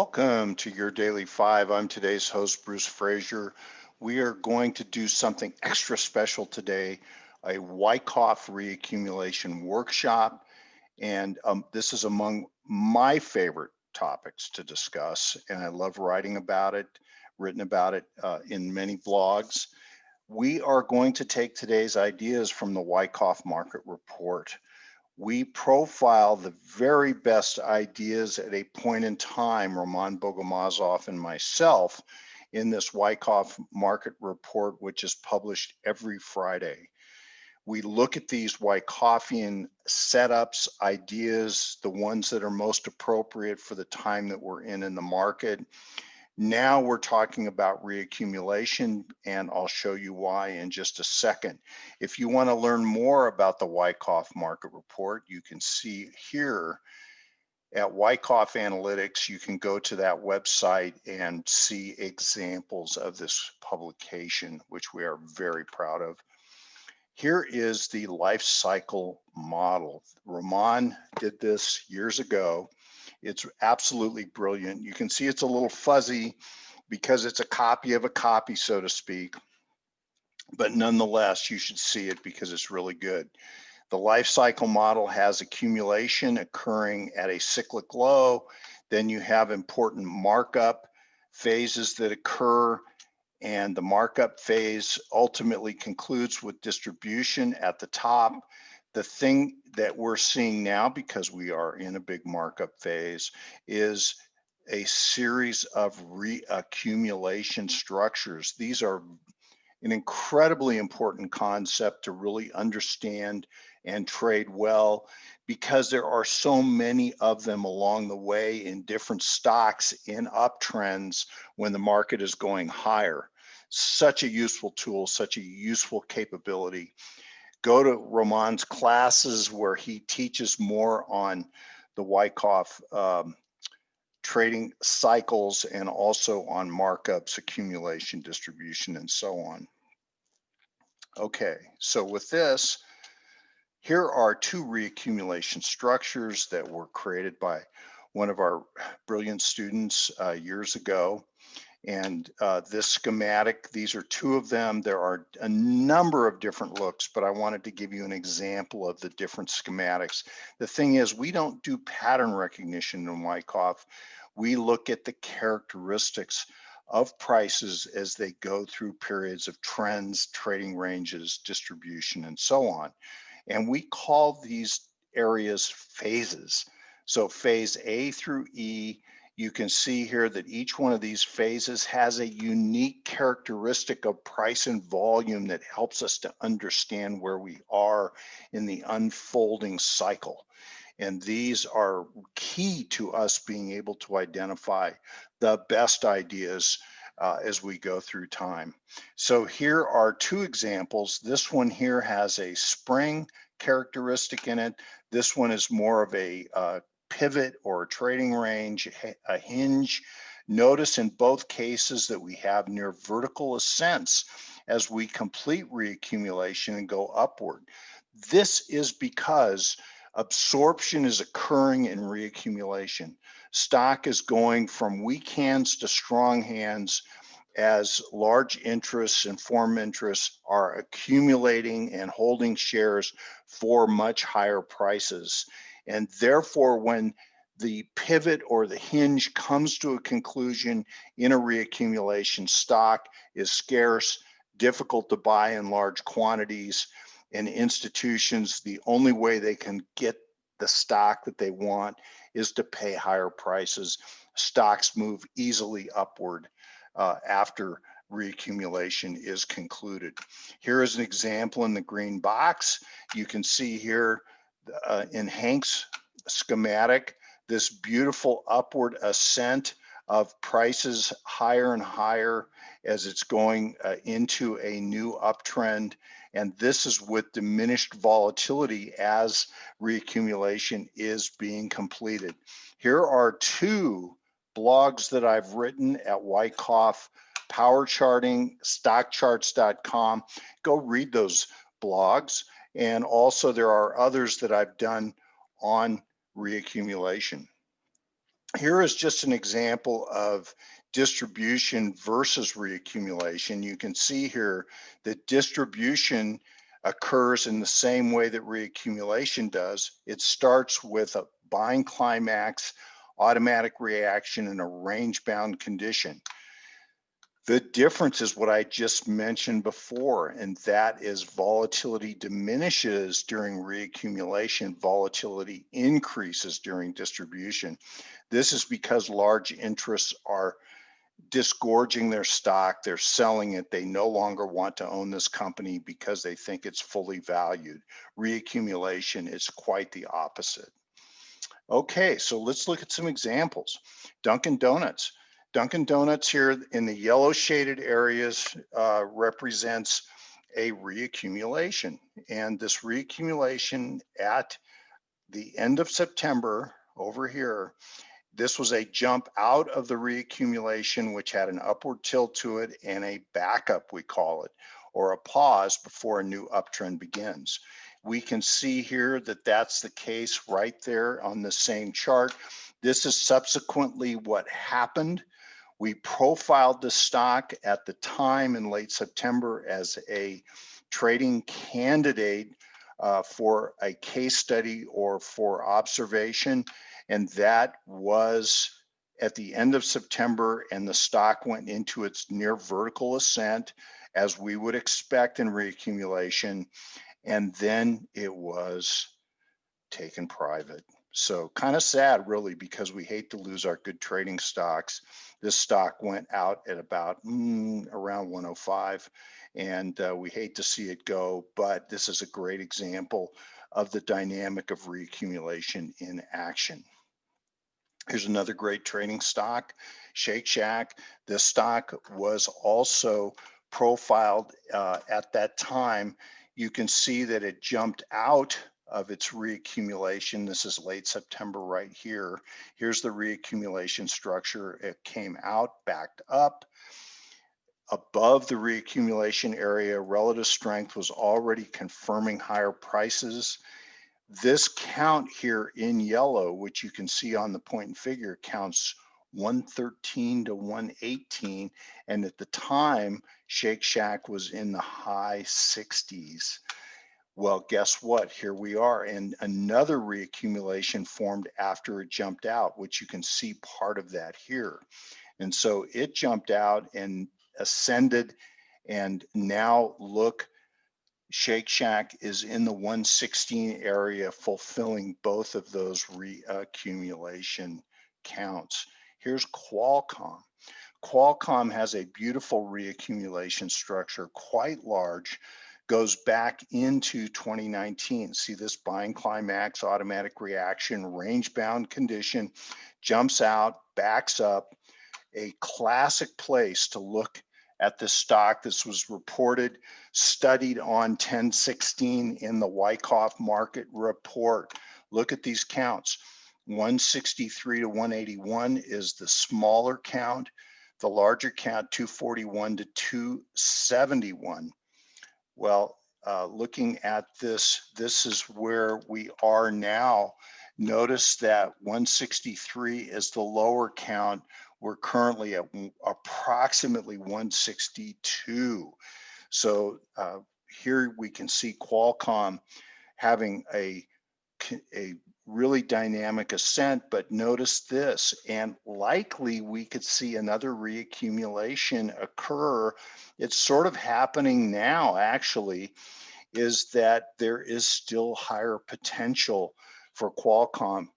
Welcome to your Daily Five. I'm today's host, Bruce Fraser. We are going to do something extra special today, a Wyckoff reaccumulation workshop. And um, this is among my favorite topics to discuss. And I love writing about it, written about it uh, in many blogs. We are going to take today's ideas from the Wyckoff Market Report we profile the very best ideas at a point in time, Roman Bogomazov and myself, in this Wyckoff market report, which is published every Friday. We look at these Wyckoffian setups, ideas, the ones that are most appropriate for the time that we're in in the market, now we're talking about reaccumulation, and I'll show you why in just a second. If you want to learn more about the Wyckoff market report, you can see here at Wyckoff Analytics, you can go to that website and see examples of this publication, which we are very proud of. Here is the life cycle model. Roman did this years ago it's absolutely brilliant. You can see it's a little fuzzy because it's a copy of a copy, so to speak. But nonetheless, you should see it because it's really good. The life cycle model has accumulation occurring at a cyclic low. Then you have important markup phases that occur and the markup phase ultimately concludes with distribution at the top the thing that we're seeing now, because we are in a big markup phase, is a series of reaccumulation structures. These are an incredibly important concept to really understand and trade well because there are so many of them along the way in different stocks in uptrends when the market is going higher. Such a useful tool, such a useful capability go to Roman's classes where he teaches more on the Wyckoff um, trading cycles and also on markups, accumulation, distribution, and so on. Okay, so with this, here are two reaccumulation structures that were created by one of our brilliant students uh, years ago. And uh, this schematic, these are two of them. There are a number of different looks, but I wanted to give you an example of the different schematics. The thing is, we don't do pattern recognition in Wyckoff. We look at the characteristics of prices as they go through periods of trends, trading ranges, distribution, and so on. And we call these areas phases. So phase A through E you can see here that each one of these phases has a unique characteristic of price and volume that helps us to understand where we are in the unfolding cycle. And these are key to us being able to identify the best ideas uh, as we go through time. So here are two examples. This one here has a spring characteristic in it. This one is more of a uh, pivot or a trading range, a hinge. Notice in both cases that we have near vertical ascents as we complete reaccumulation and go upward. This is because absorption is occurring in reaccumulation. Stock is going from weak hands to strong hands as large interests and form interests are accumulating and holding shares for much higher prices. And therefore, when the pivot or the hinge comes to a conclusion in a reaccumulation, stock is scarce, difficult to buy in large quantities, and institutions, the only way they can get the stock that they want is to pay higher prices. Stocks move easily upward uh, after reaccumulation is concluded. Here is an example in the green box. You can see here uh, in Hank's schematic, this beautiful upward ascent of prices higher and higher as it's going uh, into a new uptrend. And this is with diminished volatility as reaccumulation is being completed. Here are two blogs that I've written at Wyckoff Power Charting, stockcharts.com. Go read those blogs. And also there are others that I've done on reaccumulation. Here is just an example of distribution versus reaccumulation. You can see here that distribution occurs in the same way that reaccumulation does. It starts with a buying climax, automatic reaction, and a range bound condition. The difference is what I just mentioned before, and that is volatility diminishes during reaccumulation, volatility increases during distribution. This is because large interests are disgorging their stock, they're selling it, they no longer want to own this company because they think it's fully valued. Reaccumulation is quite the opposite. Okay, so let's look at some examples. Dunkin' Donuts. Dunkin' Donuts here in the yellow shaded areas uh, represents a reaccumulation. And this reaccumulation at the end of September over here this was a jump out of the reaccumulation, which had an upward tilt to it and a backup, we call it, or a pause before a new uptrend begins. We can see here that that's the case right there on the same chart. This is subsequently what happened. We profiled the stock at the time in late September as a trading candidate uh, for a case study or for observation. And that was at the end of September and the stock went into its near vertical ascent as we would expect in reaccumulation. And then it was taken private. So kind of sad really because we hate to lose our good trading stocks. This stock went out at about mm, around 105 and uh, we hate to see it go, but this is a great example of the dynamic of reaccumulation in action. Here's another great trading stock, Shake Shack. This stock was also profiled uh, at that time. You can see that it jumped out of its reaccumulation. This is late September right here. Here's the reaccumulation structure. It came out, backed up. Above the reaccumulation area, relative strength was already confirming higher prices. This count here in yellow, which you can see on the point and figure, counts 113 to 118. And at the time, Shake Shack was in the high 60s. Well, guess what? Here we are. And another reaccumulation formed after it jumped out, which you can see part of that here. And so it jumped out and ascended and now look Shake Shack is in the 116 area, fulfilling both of those reaccumulation counts. Here's Qualcomm. Qualcomm has a beautiful reaccumulation structure, quite large, goes back into 2019. See this buying climax, automatic reaction, range bound condition, jumps out, backs up, a classic place to look at the stock. This was reported, studied on 1016 in the Wyckoff market report. Look at these counts. 163 to 181 is the smaller count. The larger count, 241 to 271. Well, uh, looking at this, this is where we are now. Notice that 163 is the lower count we're currently at approximately 162. So uh, here we can see Qualcomm having a, a really dynamic ascent, but notice this, and likely we could see another reaccumulation occur. It's sort of happening now, actually, is that there is still higher potential for Qualcomm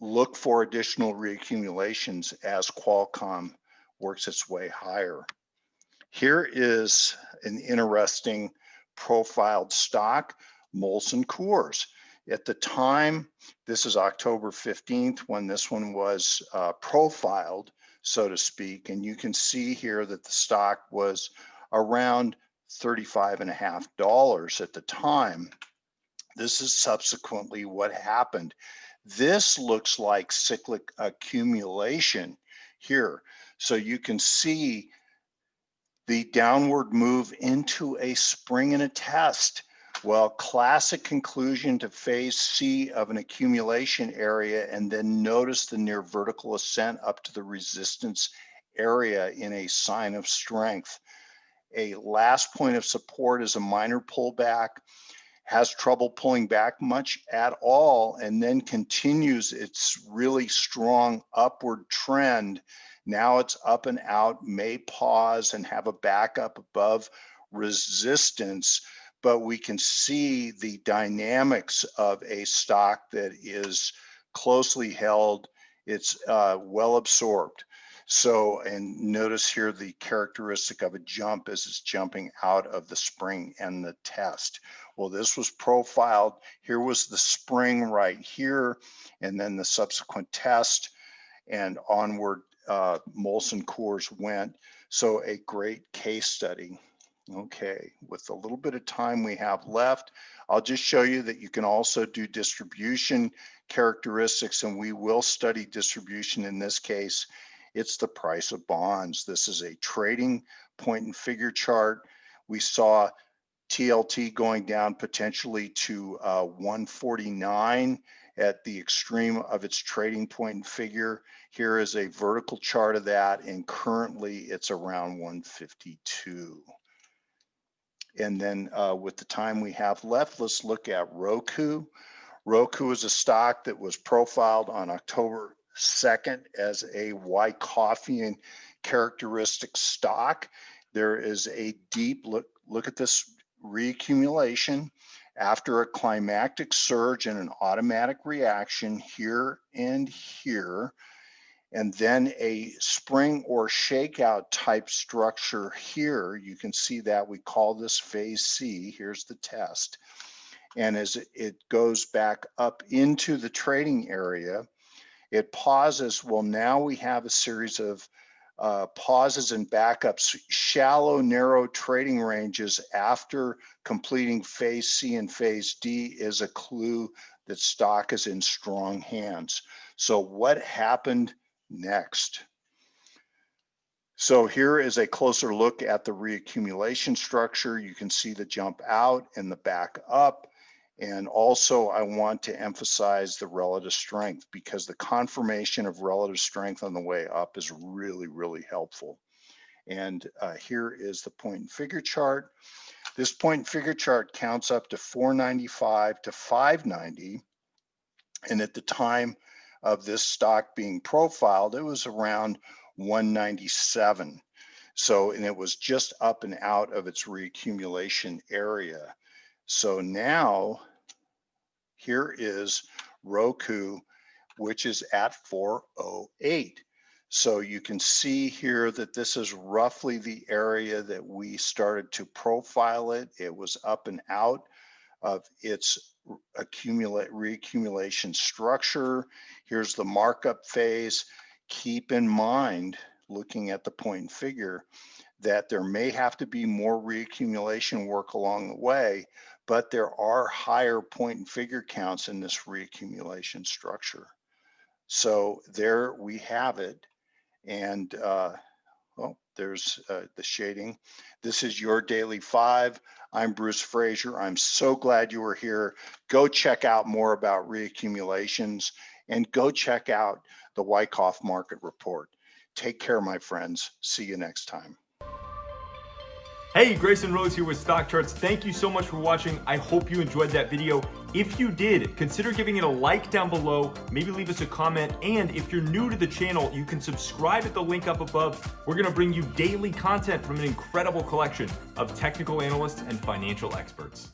look for additional reaccumulations as Qualcomm works its way higher. Here is an interesting profiled stock, Molson Coors. At the time, this is October 15th when this one was uh, profiled, so to speak, and you can see here that the stock was around 35 and a half dollars at the time. This is subsequently what happened. This looks like cyclic accumulation here. So you can see the downward move into a spring and a test. Well, classic conclusion to phase C of an accumulation area and then notice the near vertical ascent up to the resistance area in a sign of strength. A last point of support is a minor pullback, has trouble pulling back much at all, and then continues its really strong upward trend. Now it's up and out, may pause and have a backup above resistance but we can see the dynamics of a stock that is closely held. It's uh, well absorbed. So, and notice here the characteristic of a jump as it's jumping out of the spring and the test. Well, this was profiled. Here was the spring right here, and then the subsequent test and onward uh, Molson Coors went. So a great case study. Okay, with the little bit of time we have left, I'll just show you that you can also do distribution characteristics and we will study distribution in this case. It's the price of bonds. This is a trading point and figure chart. We saw TLT going down potentially to uh, 149 at the extreme of its trading point and figure. Here is a vertical chart of that and currently it's around 152. And then uh, with the time we have left, let's look at Roku. Roku is a stock that was profiled on October 2nd as a Wyckoffian characteristic stock. There is a deep look, look at this reaccumulation after a climactic surge and an automatic reaction here and here and then a spring or shakeout type structure here. You can see that we call this phase C. Here's the test. And as it goes back up into the trading area, it pauses. Well, now we have a series of uh, pauses and backups, shallow, narrow trading ranges after completing phase C and phase D is a clue that stock is in strong hands. So what happened next. So here is a closer look at the reaccumulation structure. You can see the jump out and the back up. And also I want to emphasize the relative strength because the confirmation of relative strength on the way up is really, really helpful. And uh, here is the point and figure chart. This point and figure chart counts up to 495 to 590. And at the time of this stock being profiled, it was around 197. So, and it was just up and out of its reaccumulation area. So now here is Roku, which is at 408. So you can see here that this is roughly the area that we started to profile it. It was up and out of its accumulate reaccumulation structure. Here's the markup phase. Keep in mind, looking at the point and figure, that there may have to be more reaccumulation work along the way, but there are higher point and figure counts in this reaccumulation structure. So there we have it. And uh, there's uh, the shading. This is your daily five. I'm Bruce Fraser. I'm so glad you were here. Go check out more about reaccumulations and go check out the Wyckoff market report. Take care, my friends. See you next time. Hey, Grayson Roze here with Stock Charts. Thank you so much for watching. I hope you enjoyed that video. If you did, consider giving it a like down below, maybe leave us a comment, and if you're new to the channel, you can subscribe at the link up above. We're gonna bring you daily content from an incredible collection of technical analysts and financial experts.